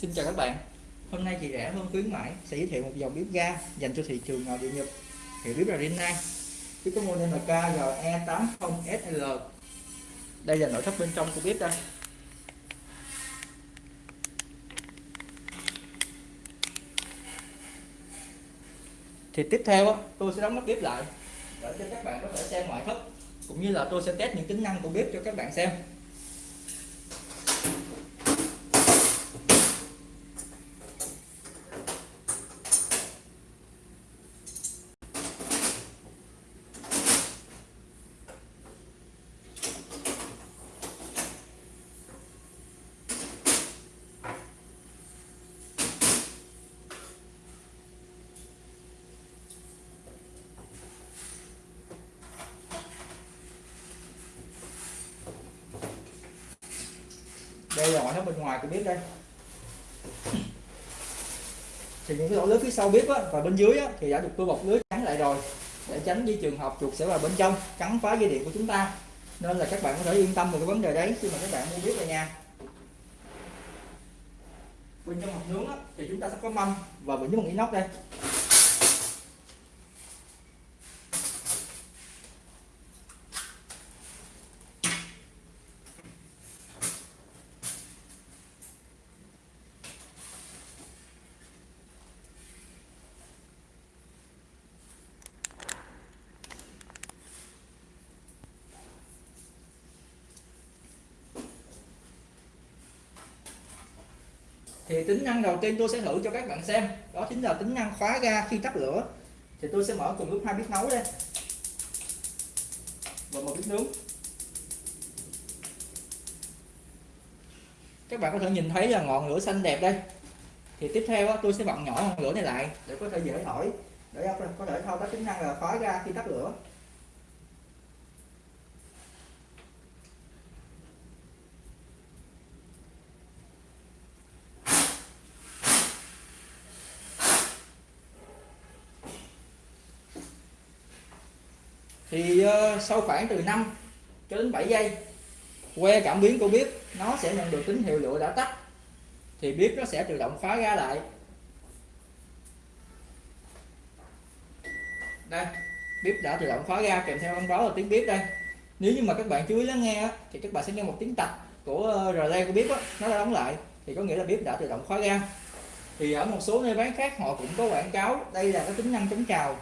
Xin chào các bạn. Hôm nay chị rẻ hơn khuyến mãi sẽ giới thiệu một dòng bếp ga dành cho thị trường nội địa Nhật. Hiệu bếp là Rinnai Bếp có model là KGE80SL Đây là nội thất bên trong của bếp đây. Thì tiếp theo tôi sẽ đóng nắp bếp lại để cho các bạn có thể xem ngoại thất, cũng như là tôi sẽ test những tính năng của bếp cho các bạn xem. Đây là ngoại thất bên ngoài của bếp đây. Thì những cái lỗ lưới phía sau bếp á, và bên dưới á, thì đã được tôi bọc lưới chắn lại rồi. Để tránh đi trường hợp chuột sẽ vào bên trong cắn phá dây điện của chúng ta. Nên là các bạn có thể yên tâm về cái vấn đề đấy khi mà các bạn mua bếp về nhà. Bên trong hộp nướng á, thì chúng ta sẽ có mâm và bên dưới bằng inox đây. Thì tính năng đầu tiên tôi sẽ thử cho các bạn xem. Đó chính là tính năng khóa ga khi tắt lửa. Thì tôi sẽ mở cùng lúc hai bếp nấu lên. Và một bếp nướng. Các bạn có thể nhìn thấy là ngọn lửa xanh đẹp đây. Thì tiếp theo tôi sẽ bật nhỏ ngọn lửa này lại để có thể dễ thổi. Để có thể thao tác tính năng là khóa ga khi tắt lửa. Thì uh, sau khoảng từ 5 cho đến 7 giây que cảm biến của bếp nó sẽ nhận được tín hiệu lửa đã tắt. Thì bếp nó sẽ tự động khóa ra lại. Đây bếp đã tự động khóa ra kèm theo thông báo là tiếng bếp đây. Nếu như mà các bạn chú ý lắng nghe thì các bạn sẽ nghe một tiếng tạch của ờ, relay của bếp đó, nó đã đóng lại. Thì có nghĩa là bếp đã tự động khóa ra. Thì ở một số nơi bán khác họ cũng có quảng cáo đây là cái tính năng chống trào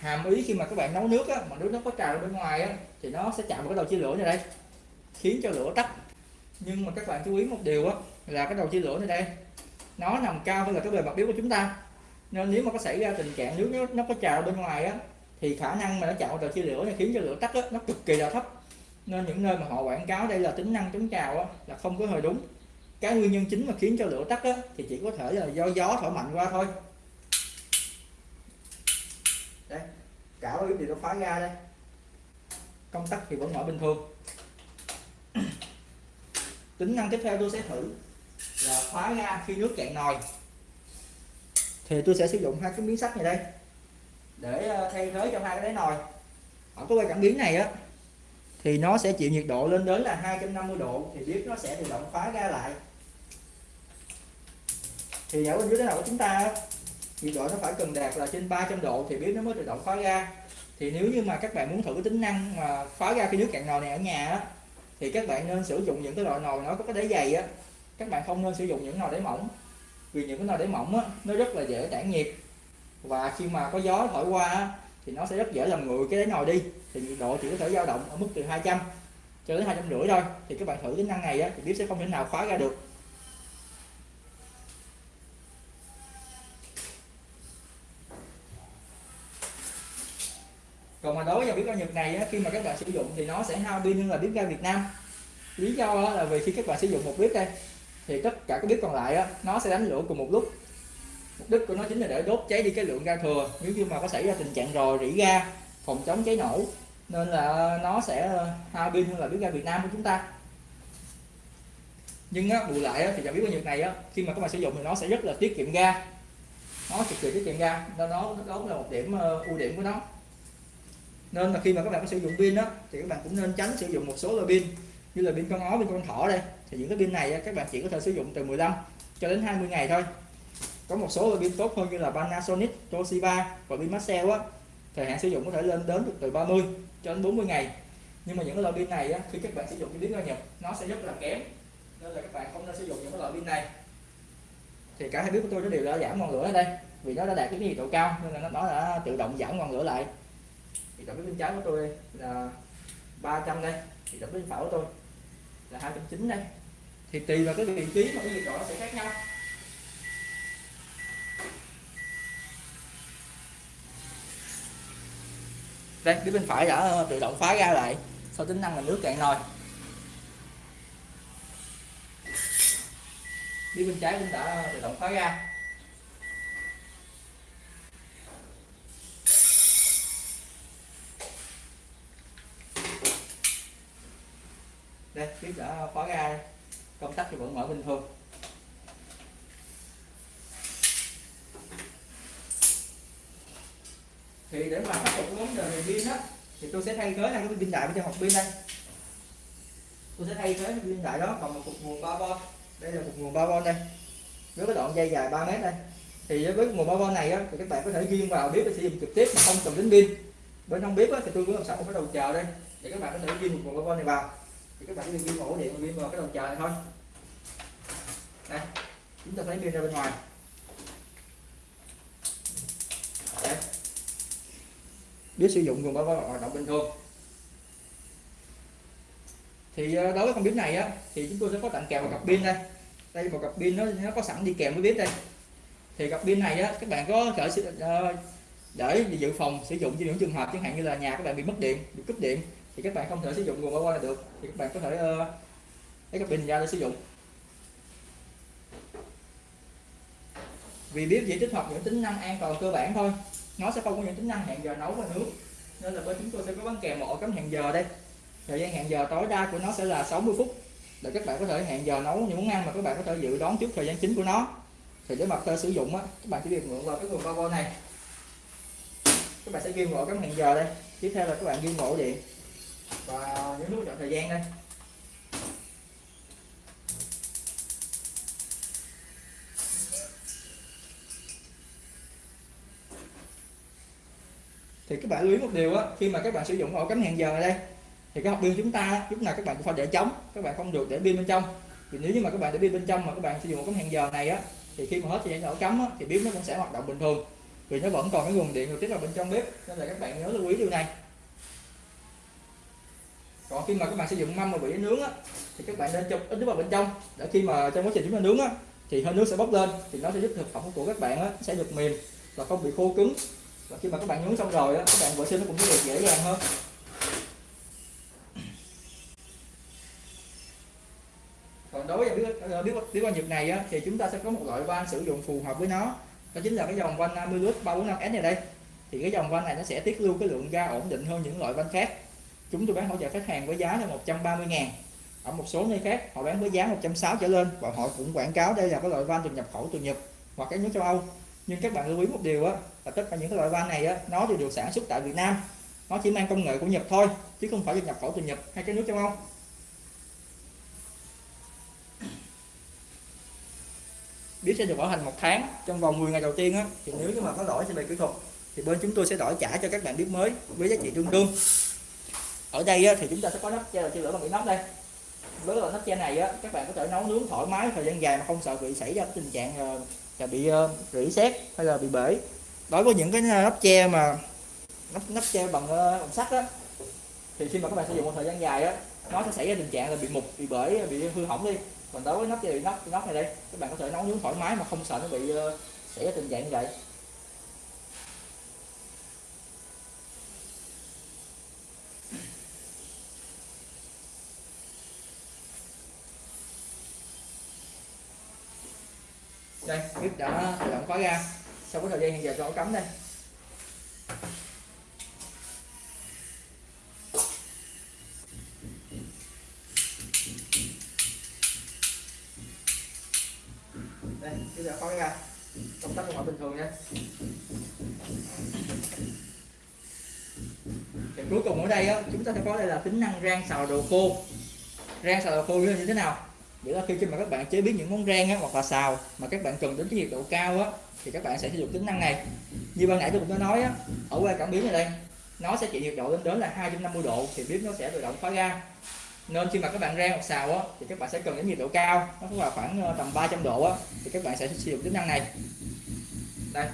hàm ý khi mà các bạn nấu nước á, mà nước nó có trào bên ngoài á, thì nó sẽ chạm vào cái đầu chia lửa này đây khiến cho lửa tắt. Nhưng mà các bạn chú ý một điều á, là cái đầu chia lửa này đây nó nằm cao hơn là cái bề mặt biếu của chúng ta. Nên nếu mà có xảy ra tình trạng nước nó, nó có trào bên ngoài á thì khả năng mà nó chạm vào đầu chia lửa này khiến cho lửa tắt á, nó cực kỳ là thấp. Nên những nơi mà họ quảng cáo đây là tính năng chống trào á, là không có hơi đúng. Cái nguyên nhân chính mà khiến cho lửa tắt á, thì chỉ có thể là do gió thổi mạnh qua thôi đây cả cái thì nó phá ra đây. Công tắc thì vẫn mở bình thường. Tính năng tiếp theo tôi sẽ thử là khóa ra khi nước cạn nồi. Thì tôi sẽ sử dụng hai cái miếng sắt này đây, để ờ, thay thế cho hai cái đáy nồi. Ở cái quay cảm biến này á, thì nó sẽ chịu nhiệt độ lên đến là 250 độ, thì biết nó sẽ tự động khóa ra lại. Thì ở bên dưới đáy nồi của chúng ta nhiệt độ nó phải cần đạt là trên 300 độ thì bếp nó mới tự động khóa ga. Thì nếu như mà các bạn muốn thử cái tính năng mà khóa ga khi nước cạn nồi này ở nhà á, thì các bạn nên sử dụng những cái loại nồi nó có cái đáy dày á. Các bạn không nên sử dụng những nồi đáy mỏng vì những cái nồi đáy mỏng á, nó rất là dễ tản nhiệt. Và khi mà có gió thổi qua á, thì nó sẽ rất dễ làm nguội cái đáy nồi đi. Thì nhiệt độ chỉ có thể dao động ở mức từ 200 cho đến hai trăm rưỡi thôi. Thì các bạn thử tính năng này á, thì bếp sẽ không thể nào khóa ra được. Đối với bếp ga Nhật này khi mà các bạn sử dụng thì nó sẽ hao pin hơn là bếp ga Việt Nam. Lý do là vì khi các bạn sử dụng một bếp đây thì tất cả các bếp còn lại nó sẽ đánh lửa cùng một lúc. Mục đích của nó chính là để đốt cháy đi cái lượng ga thừa. Nếu như mà có xảy ra tình trạng rò rỉ ga phòng chống cháy nổ nên là nó sẽ hao pin hơn là bếp ga Việt Nam của chúng ta. Nhưng á, bù lại á, thì dòng bếp ga Nhật này á, khi mà các bạn sử dụng thì nó sẽ rất là tiết kiệm ga. Nó cực kỳ tiết kiệm ga nên nó đó là một điểm uh, ưu điểm của nó nên là khi mà các bạn có sử dụng pin đó thì các bạn cũng nên tránh sử dụng một số loại pin như là pin con ó pin con thỏ đây. Thì những cái pin này các bạn chỉ có thể sử dụng từ 15 cho đến 20 ngày thôi. Có một số loại pin tốt hơn như là Panasonic, Toshiba và pin Maxell á thời hạn sử dụng có thể lên đến được từ 30 cho đến 40 ngày. Nhưng mà những cái loại pin này á, khi các bạn sử dụng cái pin ra nhập nó sẽ rất là kém. Nên là các bạn không nên sử dụng những cái loại pin này. Thì cả hai biết của tôi nó đều đã giảm ngọn lửa ở đây vì nó đã đạt cái nhiệt độ cao nên là nó đã tự động giảm ngọn lửa lại thì tổng bên trái của tôi đây là 300 đây. Thì tổng bên phải của tôi là 290 đây. Thì tùy vào cái vị trí mà cái nhiệt độ nó sẽ khác nhau. Đây, phía bên phải đã ờ, tự động phá ra lại. Sau tính năng là nước cạn nồi. Phía bên trái cũng đã tự động khóa ra. Đây bếp đã khóa ra. Công tắc thì vẫn mở bình thường. Thì để mà khắc phục vấn đề về pin á thì tôi sẽ thay thế hai cái pin đại bên trong hộp pin đây. Tôi sẽ thay thế cái pin đại đó bằng một cục nguồn 3V đây là cục nguồn 3V đây. Với cái đoạn dây dài 3 mét đây. Thì với nguồn 3V này á, thì các bạn có thể ghiêng vào bếp để sử dụng trực tiếp mà không cần đến pin. Bên trong bếp á, thì tôi cũng làm sẵn một cái đầu chờ đây để các bạn có thể ghiêng một nguồn 3V này vào thì các bạn chỉ ghi ổ điện và vào cái đầu chờ này thôi. Đây, chúng ta lấy pin ra bên ngoài. Đây. Biết sử dụng nguồn 3V hoạt động bình thường. Thì ờ, đối với con bếp này á, thì chúng tôi sẽ có tặng kèm một cặp pin đây. Đây một cặp pin nó nó có sẵn đi kèm với bếp đây. Thì cặp pin này á, các bạn có thể ờ, để dự phòng sử dụng cho những trường hợp chẳng hạn như là nhà các bạn bị mất điện, bị cúp điện thì các bạn không thể sử dụng nguồn qua này được. Thì các bạn có thể uh, lấy cái bình ra để sử dụng. Vì bếp chỉ tích hợp những tính năng an toàn cơ bản thôi. Nó sẽ không có những tính năng hẹn giờ nấu và nướng. Nên là bên chúng tôi sẽ có bán kèm một ổ cắm hẹn giờ đây. Thời gian hẹn giờ tối đa của nó sẽ là 60 phút. Để các bạn có thể hẹn giờ nấu những món ăn mà các bạn có thể dự đoán trước thời gian chính của nó. Thì để mặt sử dụng á các bạn chỉ việc mượn vào cái nguồn power này. Các bạn sẽ ghi ngộ cắm hẹn giờ đây. Tiếp theo là các bạn ghi ngộ điện và nhấn nút chọn thời gian đây. Thì các bạn lưu ý một điều á khi mà các bạn sử dụng ổ cắm hẹn giờ ở đây thì cái học pin chúng ta lúc nào các bạn cũng phải để trống các bạn không được để pin bên trong. Vì nếu như mà các bạn để pin bên trong mà các bạn sử dụng ổ cắm hẹn giờ này á thì khi mà hết thời gian ổ cắm á, thì bếp nó cũng sẽ hoạt động bình thường vì nó vẫn còn cái nguồn điện được tiếp vào bên trong bếp nên là các bạn nhớ lưu ý điều này còn khi mà các bạn sử dụng mâm mà bị nướng á thì các bạn nên chụp ít nước vào bên trong. Để khi mà trong quá trình chúng ta nướng á thì hơi nước sẽ bốc lên thì nó sẽ giúp thực phẩm của các bạn á, sẽ được mềm và không bị khô cứng. Và khi mà các bạn nướng xong rồi á, các bạn vệ sinh nó cũng sẽ được dễ dàng hơn. Còn đối với biết biết biết quan nhiệt này á, thì chúng ta sẽ có một loại van sử dụng phù hợp với nó. Đó chính là cái dòng van Amilus 345S này đây. Thì cái dòng van này nó sẽ tiết lưu cái lượng ga ổn định hơn những loại van khác chúng tôi bán hỗ trợ khách hàng với giá là 130 ngàn. Ở một số nơi khác, họ bán với giá 160 trở lên và họ cũng quảng cáo đây là cái loại van được nhập khẩu từ Nhật hoặc các nước châu Âu. Nhưng các bạn lưu ý một điều á, là tất cả những cái loại van này á, nó đều được sản xuất tại Việt Nam. Nó chỉ mang công nghệ của Nhật thôi, chứ không phải được nhập khẩu từ Nhật hay các nước châu Âu. Biết sẽ được bảo hành một tháng trong vòng 10 ngày đầu tiên á, thì nếu như mà có lỗi về kỹ thuật, thì bên chúng tôi sẽ đổi trả cho các bạn biết mới với giá trị tương đương ở đây á, thì chúng ta sẽ có nắp che là lửa bằng cái nắp đây. Với loại nắp che này á các bạn có thể nấu nướng thoải mái thời gian dài mà không sợ bị xảy ra tình trạng ờ, là bị uh, rỉ sét hay là bị bể. Đối với những cái nắp che mà nắp nắp che bằng, uh, bằng sắt á thì khi mà các bạn sử dụng một thời gian dài á nó sẽ xảy ra tình trạng là bị mục bị bể bị hư hỏng đi. Còn đối với nắp thì nắp nắp này đây các bạn có thể nấu nướng thoải mái mà không sợ nó bị uh, xảy ra tình trạng như vậy. Đây bếp đã tự động khóa ra. Sau cái thời gian hiện giờ cho cắm đây. Đây bây đã khóa ra. Công tắc hoạt bình thường nha. Thì cuối cùng ở đây á, chúng ta sẽ có đây là tính năng rang xào đồ khô. Rang xào đồ khô như thế nào? Nghĩa là khi mà các bạn chế biến những món rang á, hoặc là xào mà các bạn cần đến cái nhiệt độ cao á thì các bạn sẽ sử dụng tính năng này. Như ban nãy tôi cũng đã nói á, ở qua cảm biến này đây nó sẽ chịu nhiệt độ lên đến là 250 độ thì bếp nó sẽ tự động khóa ra. Nên khi mà các bạn rang hoặc xào á thì các bạn sẽ cần đến nhiệt độ cao nó là khoảng ờ, tầm 300 độ á thì các bạn sẽ sử dụng tính năng này. Đây.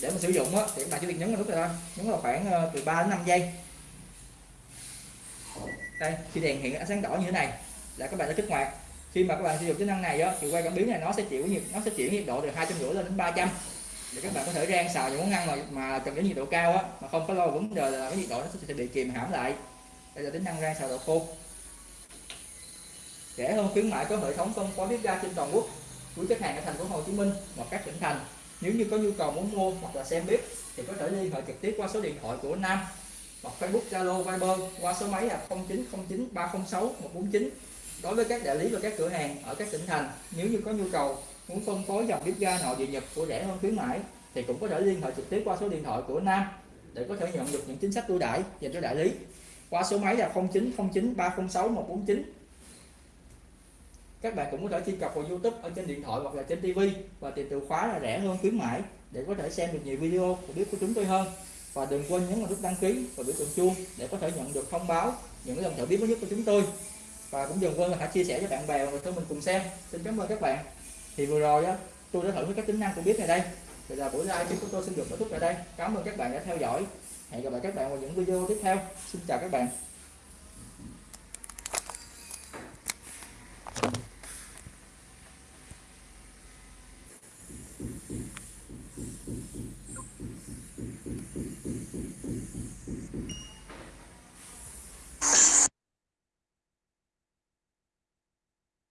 Để mà sử dụng á thì các bạn chỉ việc nhấn vào nút này thôi nhấn vào khoảng ờ, từ 3 đến 5 giây. Đây khi đèn hiện ánh sáng đỏ như thế này là các bạn đã kích hoạt khi mà các bạn sử dụng tính năng này đó, thì quay cảm biến này nó sẽ chịu nhiệt nó sẽ chuyển nhiệt độ từ hai trăm rưỡi lên đến 300 để các bạn có thể rang xào những món ăn mà mà cần đến nhiệt độ cao á mà không có lo vấn đề là cái nhiệt độ nó sẽ bị kìm hãm lại. Đây là tính năng rang xào độ khô. Rẻ hơn khuyến mại có hệ thống phân phối bếp ga trên toàn quốc của khách hàng ở thành phố Hồ Chí Minh và các tỉnh thành. Nếu như có nhu cầu muốn mua hoặc là xem bếp thì có thể liên hệ trực tiếp qua số điện thoại của Nam hoặc Facebook Zalo Viber qua số máy là 0909 306 149 đối với các đại lý và các cửa hàng ở các tỉnh thành, nếu như có nhu cầu muốn phân phối dòng bếp ga nội địa nhập của rẻ hơn khuyến mãi, thì cũng có thể liên hệ trực tiếp qua số điện thoại của Nam để có thể nhận được những chính sách ưu đãi dành cho đại lý. Qua số máy là 0909 306 149 các bạn cũng có thể truy cập vào YouTube ở trên điện thoại hoặc là trên TV và tìm từ khóa là rẻ hơn khuyến mãi để có thể xem được nhiều video của bếp của chúng tôi hơn. Và đừng quên nhấn vào nút đăng ký và biểu tượng chuông để có thể nhận được thông báo những lần thử bếp mới nhất của chúng tôi và cũng đừng quên là hãy chia sẻ cho bạn bè và người thân mình cùng xem. Xin cảm ơn các bạn. Thì vừa rồi á, tôi đã thử với các tính năng của bếp này đây. Bây giờ buổi live của tôi xin được kết thúc tại đây. Cảm ơn các bạn đã theo dõi. Hẹn gặp lại các bạn vào những video tiếp theo. Xin chào các bạn.